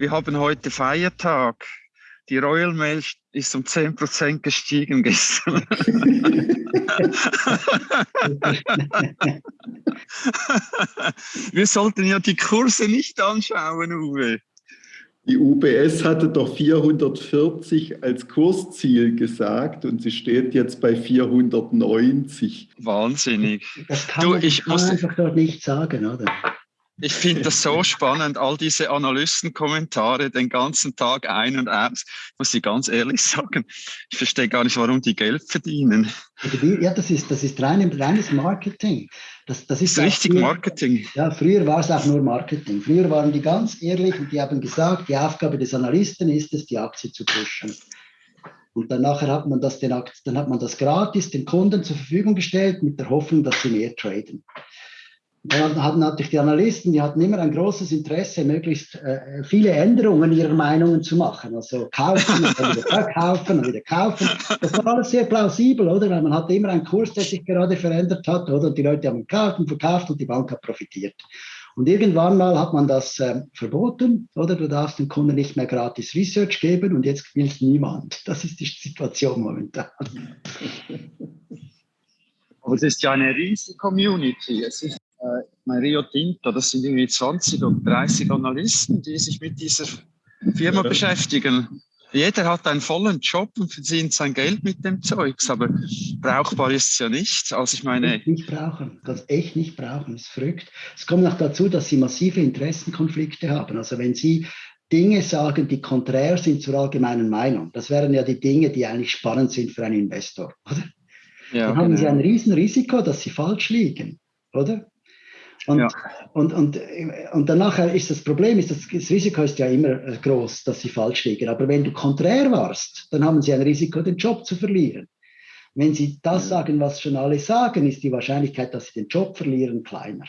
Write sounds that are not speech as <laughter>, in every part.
wir haben heute Feiertag. Die Royal Mail ist um 10% gestiegen gestern. wir sollten ja die Kurse nicht anschauen, Uwe. Die UBS hatte doch 440 als Kursziel gesagt und sie steht jetzt bei 490. Wahnsinnig. Das kann, du, man, ich kann muss, einfach dort nicht sagen, oder? Ich finde das so spannend, all diese Analystenkommentare den ganzen Tag ein und aus. Muss ich ganz ehrlich <laughs> sagen, ich verstehe gar nicht, warum die Geld verdienen. Ja, das ist, das ist rein, reines Marketing. Das, das ist, das ist richtig früher, Marketing. Ja, früher war es auch nur Marketing. Früher waren die ganz ehrlich und die haben gesagt, die Aufgabe des Analysten ist es, die Aktie zu pushen. Und dann nachher hat man das, den, dann hat man das gratis den Kunden zur Verfügung gestellt mit der Hoffnung, dass sie mehr traden. Dann hatten natürlich die Analysten, die hatten immer ein großes Interesse, möglichst äh, viele Änderungen ihrer Meinungen zu machen. Also kaufen und dann wieder verkaufen und wieder kaufen. Das war alles sehr plausibel, oder? Weil man hatte immer einen Kurs, der sich gerade verändert hat, oder? Und die Leute haben gekauft und verkauft und die Bank hat profitiert. Und irgendwann mal hat man das äh, verboten, oder? Du darfst dem Kunden nicht mehr gratis Research geben und jetzt will es niemand. Das ist die Situation momentan. Aber es ist ja eine riesige Community. Es ist äh, Rio Tinto, das sind irgendwie 20 oder 30 Analysten, die sich mit dieser Firma beschäftigen. Jeder hat einen vollen Job und verdient sein Geld mit dem Zeugs, aber brauchbar ist es ja nicht. Also ich meine. Nicht brauchen, das echt nicht brauchen, das ist verrückt. Es kommt noch dazu, dass sie massive Interessenkonflikte haben. Also wenn sie Dinge sagen, die konträr sind zur allgemeinen Meinung, das wären ja die Dinge, die eigentlich spannend sind für einen Investor, oder? Ja, Dann haben sie genau. ein Riesenrisiko, dass sie falsch liegen, oder? Und, ja. und, und, und danach ist das Problem, ist das, das Risiko ist ja immer groß, dass sie falsch liegen. Aber wenn du konträr warst, dann haben sie ein Risiko, den Job zu verlieren. Wenn sie das sagen, was schon alle sagen, ist die Wahrscheinlichkeit, dass sie den Job verlieren, kleiner.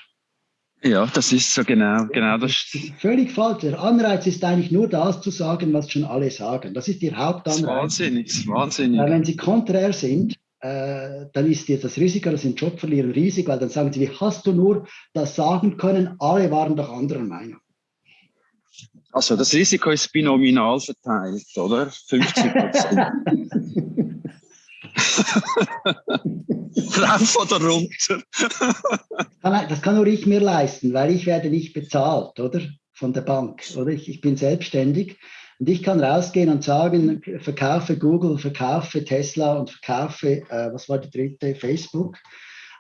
Ja, das ist so genau. genau das, das ist völlig falsch. Der Anreiz ist eigentlich nur das zu sagen, was schon alle sagen. Das ist ihr Hauptanreiz. Das ist wahnsinnig, das ist wahnsinnig. Weil wenn sie konträr sind, äh, dann ist dir das Risiko, dass sie den Job verlieren, riesig, weil dann sagen sie, wie hast du nur das sagen können? Alle waren doch anderer Meinung. Also das Risiko ist binominal verteilt, oder? 50 Prozent. <laughs> Rauf oder runter? das kann nur ich mir leisten, weil ich werde nicht bezahlt, oder? Von der Bank, oder? Ich, ich bin selbstständig und ich kann rausgehen und sagen, verkaufe Google, verkaufe Tesla und verkaufe, äh, was war die dritte, Facebook.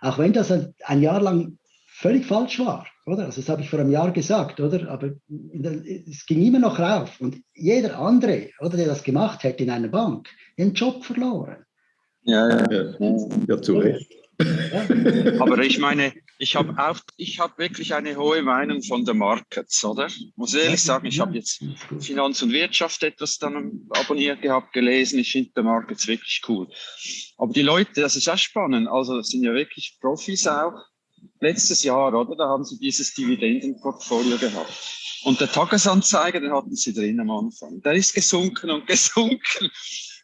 Auch wenn das ein, ein, Jahr lang völlig falsch war, oder? Also das habe ich vor einem Jahr gesagt, oder? Aber es ging immer noch rauf. Und jeder andere, oder, der das gemacht hätte in einer Bank, den Job verloren. Ja, ja, ja, ja zu Recht. Aber ich meine, ich habe auch, ich habe wirklich eine hohe Meinung von den Markets, oder? Muss ehrlich sagen, ich habe jetzt Finanz und Wirtschaft etwas dann abonniert gehabt, gelesen. Ich finde die Markets wirklich cool. Aber die Leute, das ist auch spannend. Also, das sind ja wirklich Profis auch. Letztes Jahr, oder? Da haben sie dieses Dividendenportfolio gehabt. Und der Tagesanzeiger, den hatten sie drin am Anfang. Der ist gesunken und <laughs> gesunken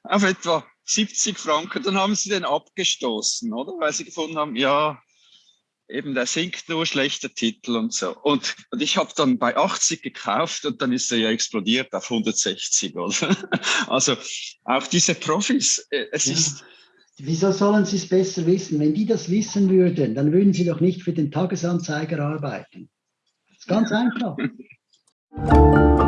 auf etwa 70 Franken, dann haben sie den abgestoßen, oder? Weil sie gefunden haben, ja, eben der sinkt nur schlechter Titel und so. Und, und ich habe dann bei 80 gekauft und dann ist er ja explodiert auf 160, oder? <laughs> Also auch diese Profis, äh, es ja. ist. Wieso sollen sie es besser wissen? Wenn die das wissen würden, dann würden sie doch nicht für den Tagesanzeiger arbeiten. Das ist ganz einfach. <laughs>